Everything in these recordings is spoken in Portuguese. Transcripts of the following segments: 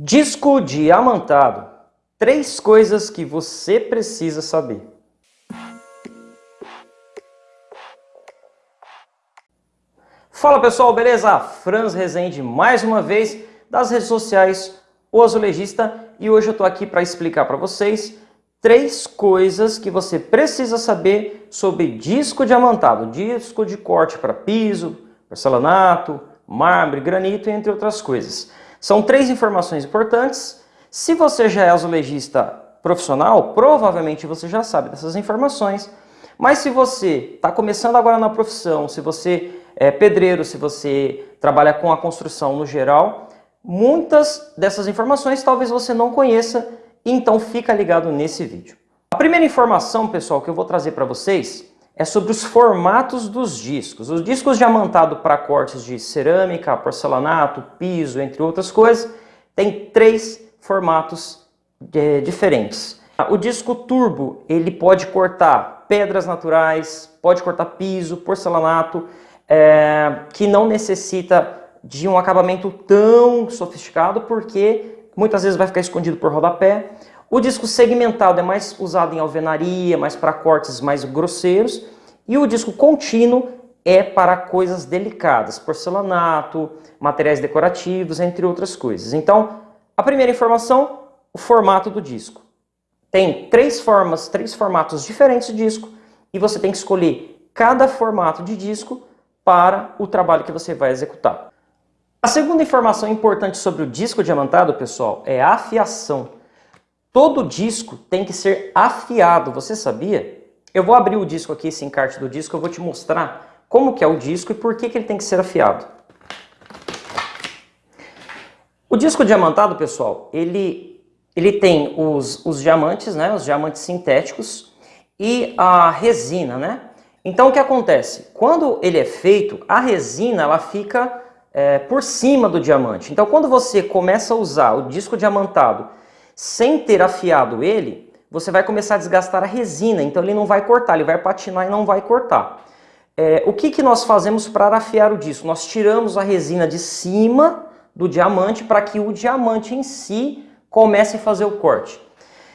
Disco diamantado. Três coisas que você precisa saber. Fala pessoal, beleza? Franz Rezende mais uma vez das redes sociais O Azulejista e hoje eu estou aqui para explicar para vocês três coisas que você precisa saber sobre disco diamantado, disco de corte para piso, porcelanato, mármore, granito, entre outras coisas. São três informações importantes. Se você já é azulejista profissional, provavelmente você já sabe dessas informações. Mas se você está começando agora na profissão, se você é pedreiro, se você trabalha com a construção no geral, muitas dessas informações talvez você não conheça, então fica ligado nesse vídeo. A primeira informação, pessoal, que eu vou trazer para vocês é sobre os formatos dos discos. Os discos diamantado para cortes de cerâmica, porcelanato, piso, entre outras coisas, tem três formatos é, diferentes. O disco turbo, ele pode cortar pedras naturais, pode cortar piso, porcelanato, é, que não necessita de um acabamento tão sofisticado, porque muitas vezes vai ficar escondido por rodapé. O disco segmentado é mais usado em alvenaria, mais para cortes mais grosseiros. E o disco contínuo é para coisas delicadas, porcelanato, materiais decorativos, entre outras coisas. Então, a primeira informação, o formato do disco. Tem três formas, três formatos diferentes de disco e você tem que escolher cada formato de disco para o trabalho que você vai executar. A segunda informação importante sobre o disco diamantado, pessoal, é a afiação. Todo disco tem que ser afiado, você sabia? Eu vou abrir o disco aqui, esse encarte do disco, eu vou te mostrar como que é o disco e por que, que ele tem que ser afiado. O disco diamantado, pessoal, ele, ele tem os, os diamantes, né, os diamantes sintéticos e a resina, né? Então o que acontece? Quando ele é feito, a resina ela fica é, por cima do diamante. Então quando você começa a usar o disco diamantado sem ter afiado ele, você vai começar a desgastar a resina, então ele não vai cortar, ele vai patinar e não vai cortar. É, o que, que nós fazemos para afiar o disco? Nós tiramos a resina de cima do diamante para que o diamante em si comece a fazer o corte.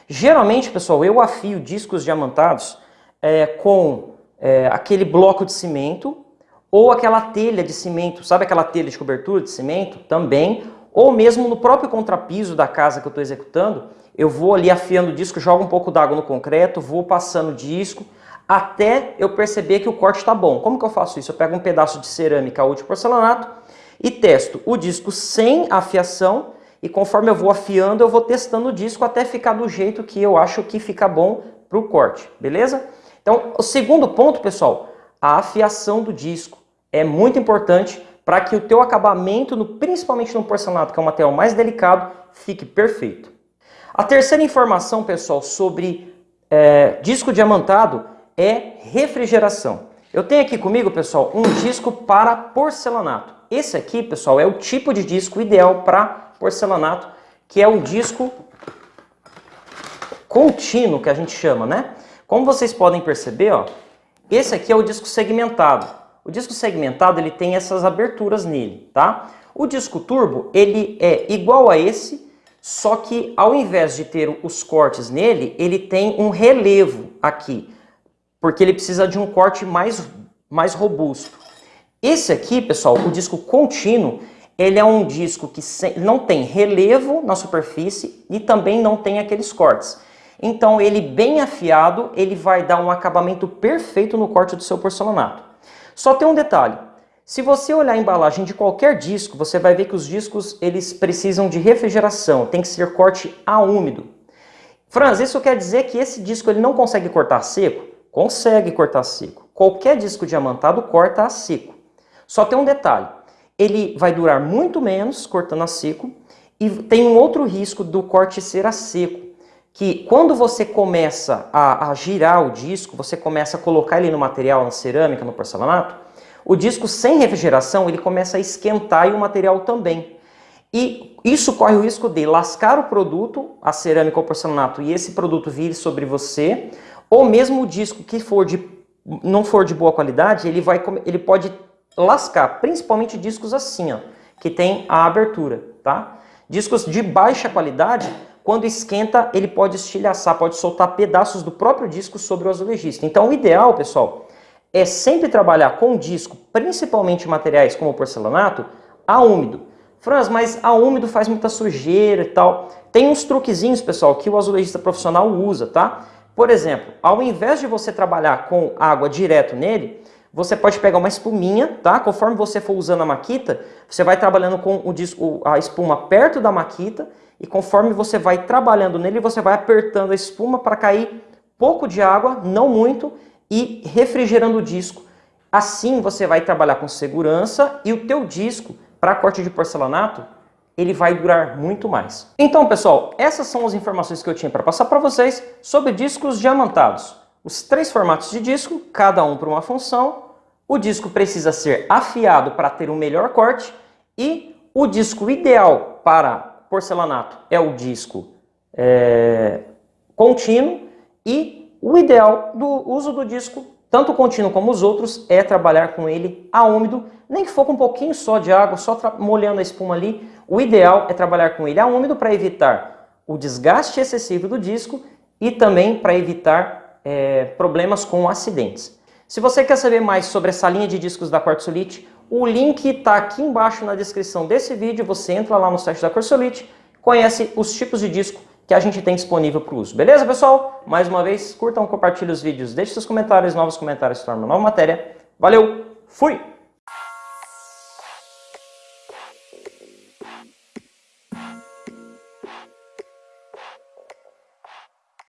Geralmente, pessoal, eu afio discos diamantados é, com é, aquele bloco de cimento ou aquela telha de cimento, sabe aquela telha de cobertura de cimento? Também, ou mesmo no próprio contrapiso da casa que eu estou executando, eu vou ali afiando o disco, jogo um pouco d'água no concreto, vou passando o disco, até eu perceber que o corte está bom. Como que eu faço isso? Eu pego um pedaço de cerâmica ou de porcelanato e testo o disco sem afiação e conforme eu vou afiando, eu vou testando o disco até ficar do jeito que eu acho que fica bom para o corte, beleza? Então, o segundo ponto, pessoal, a afiação do disco é muito importante para que o teu acabamento, no, principalmente no porcelanato, que é um material mais delicado, fique perfeito. A terceira informação, pessoal, sobre é, disco diamantado é refrigeração. Eu tenho aqui comigo, pessoal, um disco para porcelanato. Esse aqui, pessoal, é o tipo de disco ideal para porcelanato, que é um disco contínuo, que a gente chama, né? Como vocês podem perceber, ó, esse aqui é o disco segmentado. O disco segmentado ele tem essas aberturas nele, tá? O disco turbo ele é igual a esse, só que ao invés de ter os cortes nele, ele tem um relevo aqui, porque ele precisa de um corte mais, mais robusto. Esse aqui, pessoal, o disco contínuo, ele é um disco que não tem relevo na superfície e também não tem aqueles cortes. Então ele bem afiado, ele vai dar um acabamento perfeito no corte do seu porcelanato. Só tem um detalhe. Se você olhar a embalagem de qualquer disco, você vai ver que os discos eles precisam de refrigeração, tem que ser corte a úmido. Franz, isso quer dizer que esse disco ele não consegue cortar seco? Consegue cortar seco. Qualquer disco diamantado corta a seco. Só tem um detalhe. Ele vai durar muito menos cortando a seco e tem um outro risco do corte ser a seco que quando você começa a, a, girar o disco, você começa a colocar ele no material, na cerâmica, no porcelanato, o disco sem refrigeração ele começa a esquentar e o material também. E isso corre o risco de lascar o produto, a cerâmica ou porcelanato, e esse produto vir sobre você, ou mesmo o disco que for de, não for de boa qualidade, ele, vai, ele pode lascar, principalmente discos assim, ó, que tem a abertura, tá? Discos de baixa qualidade, quando esquenta, ele pode estilhaçar, pode soltar pedaços do próprio disco sobre o azulejista. Então o ideal, pessoal, é sempre trabalhar com disco, principalmente materiais como porcelanato, a úmido. Franz, mas a úmido faz muita sujeira e tal. Tem uns truquezinhos, pessoal, que o azulejista profissional usa, tá? Por exemplo, ao invés de você trabalhar com água direto nele, você pode pegar uma espuminha, tá? Conforme você for usando a maquita, você vai trabalhando com o disco, a espuma perto da maquita e conforme você vai trabalhando nele, você vai apertando a espuma para cair pouco de água, não muito, e refrigerando o disco. Assim você vai trabalhar com segurança e o teu disco, para corte de porcelanato, ele vai durar muito mais. Então, pessoal, essas são as informações que eu tinha para passar para vocês sobre discos diamantados. Os três formatos de disco, cada um para uma função. O disco precisa ser afiado para ter um melhor corte e o disco ideal para porcelanato é o disco é, contínuo e o ideal do uso do disco, tanto contínuo como os outros, é trabalhar com ele a úmido, nem que for com um pouquinho só de água, só molhando a espuma ali, o ideal é trabalhar com ele a úmido para evitar o desgaste excessivo do disco e também para evitar é, problemas com acidentes. Se você quer saber mais sobre essa linha de discos da Quartzolite, o link está aqui embaixo na descrição desse vídeo, você entra lá no site da Quartzolite, conhece os tipos de disco que a gente tem disponível para o uso. Beleza, pessoal? Mais uma vez, curtam, compartilhem os vídeos, deixe seus comentários, novos comentários tornam nova matéria. Valeu, fui!